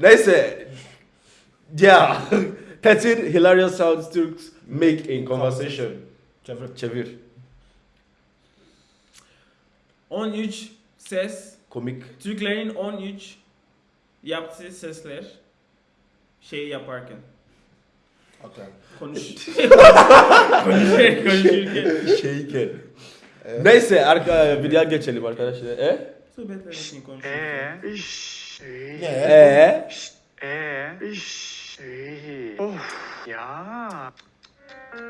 Neyse. Yeah. Thirteen hilarious sounds Turks make in conversation. Çevir. Çevir. 13 ses. Komik. Türklerin 13 yaptığı sesler. Şey yaparken. Okay. Konuş. Konuşurken. konuşurken. Şeyken. Neyse arka videoya geçelim arkadaşlar. E? Sohbetler için konuş. İş, iyi. Ne? E? Ee, iş, iyi. Of, ya.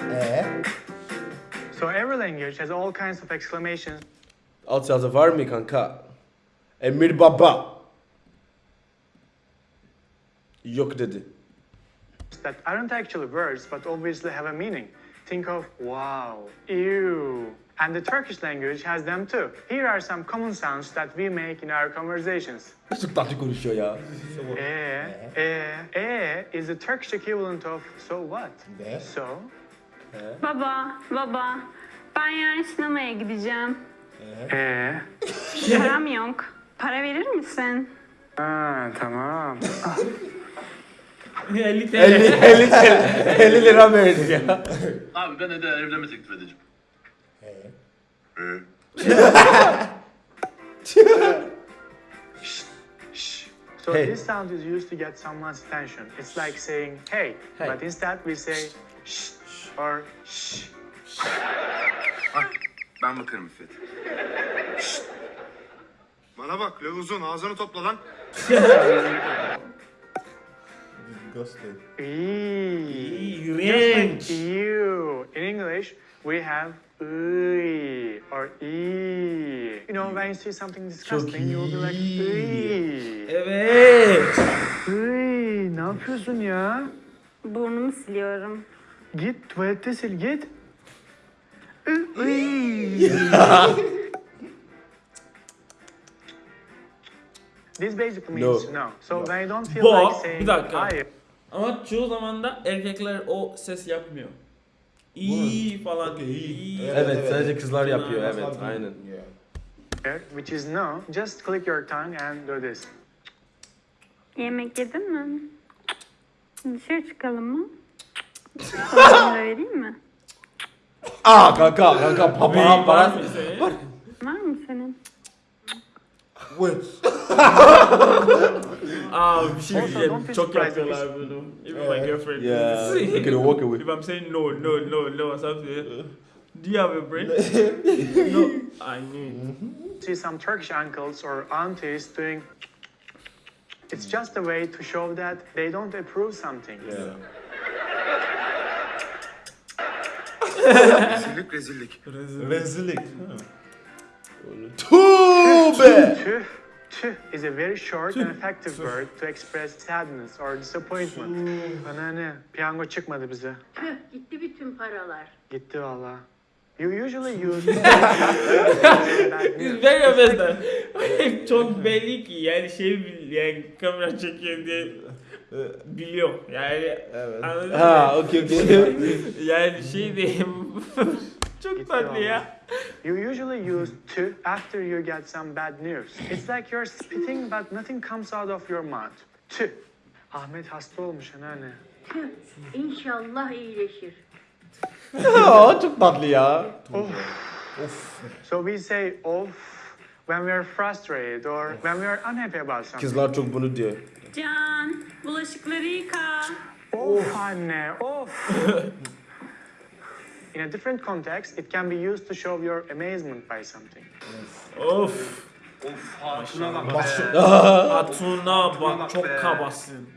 Ee? Eh. So every language has all kinds of exclamations Alt yazı var mı kanka? Emir Baba. Yok dedi. that aren't actually words but obviously have a meaning. Think of wow, ew. And the Turkish language has them too. Here are some common sounds that we make in our conversations. Çok tatlı konuşuyor ya. Eh, eh, eh is the Turkish equivalent of so what? Ne? So, Baba, baba. Ben yarın sinemaya gideceğim. eh. Param yok. Para verir misin? Ha, tamam. 50 TL. 50, 50, lira- 50 lira verdi ya. Abi ben de evlenme teklif edeceğim. Ee? Ee? So Hey. this sound is used to get someone's attention. It's like saying hey, Hey. but instead we say shh or shh. Ben bakarım İffet. Bana bak uzun ağzını topla lan. Ghosted. Eee. You. In English, we have "Uy" or "ee." You know, when you see something disgusting, you'll be like. "Uy." Evet. Uy, ne yapıyorsun ya? Burnumu siliyorum. Git tuvalette sil git. Uy. This basically means No. no. So when you don't feel Bu- like saying bir dakika. hayır, Ama çoğu zaman da erkekler o ses yapmıyor. İyi falan. Okey, iyi. Evet, Evet evet. sadece kızlar yapıyor evet aynen. Yeah. which is no, just click your tongue and do this. Yemek yedin mi? Dışarı çıkalım mı? Sana vereyim mi? Aa kanka kanka papa Var para. Var mı senin? Wait. Aa bir şey Also, diyeceğim. don't be Çok surprised yapıyorlar bunu. Even my girlfriend. Yeah, you can walk away. If I'm saying no, no, no, no, something. Do you have a brain? no, I need. Mm-hmm. see some Turkish uncles or aunties doing. It's just a way to show that they don't approve something. Yeah. Rezillik rezillik. Rezillik. Tövbe. Tüh, tüh is a very short and effective word to express sadness or disappointment. Bana ne? Piyango çıkmadı bize. Tüh gitti bütün paralar. Gitti valla. You usually use very mesela çok belli ki yani şey yani kamera çekiyor diye biliyor yani Evet. anladın Ha mı? okey okey. Yani şey diyeyim çok tatlı ya. You usually use to after you get some bad news. It's like you're spitting but nothing comes out of your mouth. Tüh. Ahmet hasta olmuş anneanne. Tüh inşallah iyileşir. Aa çok tatlı ya. Of. So we say off when we are frustrated or when we are unhappy about something. Kızlar çok bunu diyor. Can, bulaşıkları yıka. Of anne, of. In a different context, it can be used to show your amazement by something. Of. Of hatuna bak Başı- be. Hatuna bak çok kabasın.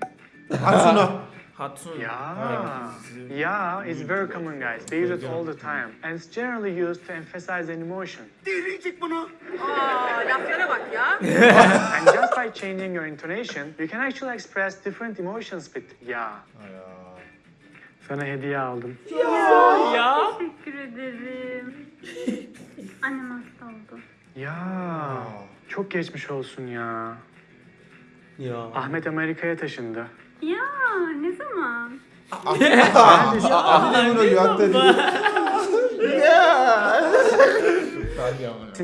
Hatuna. Hatun. Yeah. Yeah, it's very common, guys. They use it all the time. And it's generally used to emphasize an emotion. Dinleyecek bunu. Aa laflara bak ya. and just by changing your intonation, you can actually express different emotions with yeah. Sana hediye aldım. Ya. Teşekkür ederim. Annem hasta oldu. Ya. Çok geçmiş olsun ya. Ya. Ahmet Amerika'ya taşındı. Ya ne zaman? Hadi bunu yaktı.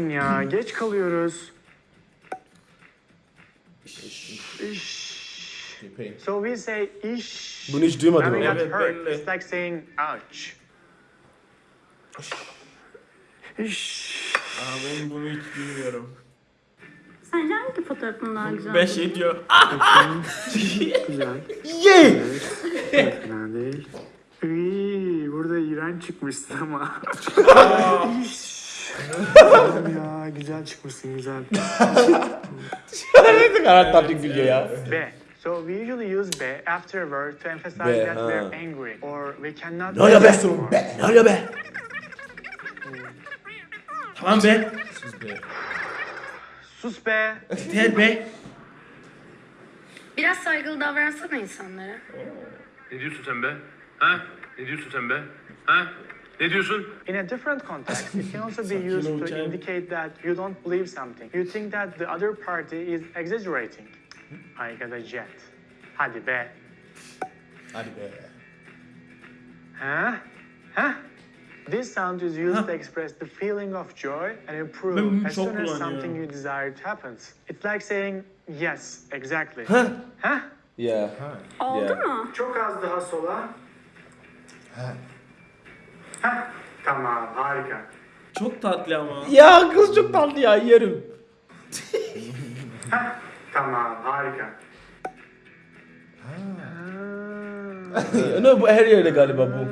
Ya geç kalıyoruz. ish. So we say ish. Bunu hiç duymadım ama. Evet, hurt. It's like saying ouch. İş. Aa, ben bunu hiç bilmiyorum. Sence hangi fotoğrafın daha güzel? Ben şey diyor. Güzel. Yay! Fena değil. Iy, burada iğrenç çıkmışsın ama. Ya güzel çıkmışsın güzel. ne kadar tatlı gülüyor ya. B. So we usually use be after a word to emphasize Be, that ha. we're angry or we cannot. Ne oluyor be? anymore. Ne oluyor be? Tamam be. Siz be. Sus be. Ter be. Biraz saygılı davransana insanlara. Ne diyorsun sen be? Ha? Ne diyorsun sen be? Ha? Ne diyorsun? In a different context, it can also be used to indicate that you don't believe something. You think that the other party is exaggerating. I got a jet. Hadi be. Hadi be. Huh? Huh? This sound is used to express the feeling of joy and improve as soon as something you desire happens. It's like saying yes, exactly. Huh? Huh? Yeah. Oldu Yeah. mu? Çok az daha sola. Heh, tamam, harika. Çok tatlı ama. Ya kız çok tatlı ya yerim. Tamam, harika. ne bu her yerde galiba bu.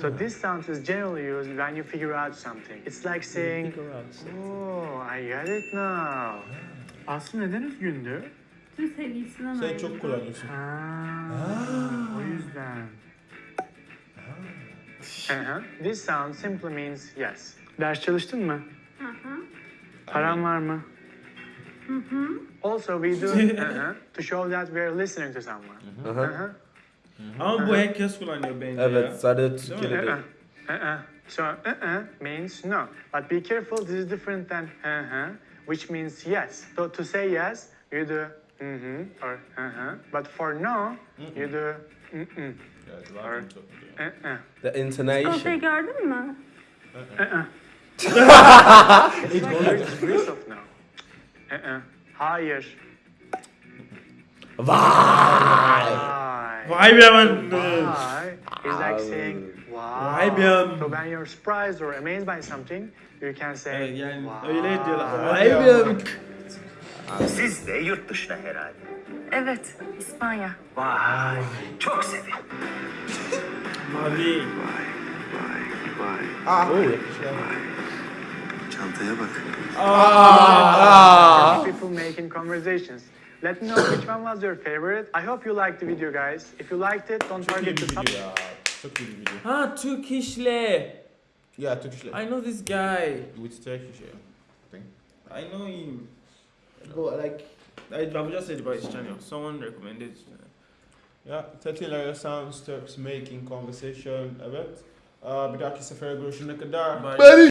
So this sound is generally used when you figure out something. It's like saying, "Oh, I get it now." Aslı neden üzgündü? Tüm sevgilisinden Sen ayrıldı. çok kullanıyorsun. Aa, o yüzden. This sound simply means yes. Ders çalıştın mı? Hı hı. Paran var mı? Also we do hı hı, to show that we are listening to someone. Hı hı. Ama bu herkes kullanıyor bence ya. Evet sadece Türkiye'de Uh-uh. değil. Uh-uh. So uh-uh means no. But be careful, this is different than uh-huh, which means yes. So to say yes, you do mm-hmm or uh-huh. But for no, you do mm-mm. Evet, Or- var çok. Uh-uh. The O şey intonation. gördün mü? It's like a degrees of no. Hayır. Vay! Why? Vay be ben. Why is like saying wow. Vay be. So when you're surprised or amazed by something, you can say Evet, yani wow. öyle diyorlar. Vay be. Siz de yurt dışına herhalde. Evet, İspanya. Vay, çok sevindim. Mavi. Ah. Oh. Çantaya bak. Ah. ah. ah. people making conversations. Let me know which one was your favorite. I hope you liked the video, guys. If you liked it, don't Çok iyi forget bir to sub. video ya. Çok iyi bir video. Ha Türk. Yeah, Turkish like. I know this guy. With Turkish yeah. I know him. But like I, I've just said about his channel. Someone recommended his channel. Ya, Tatilara Sounds Turks Making Conversation, evet. Aa, uh, bir dahaki sefere görüşene kadar. Bye.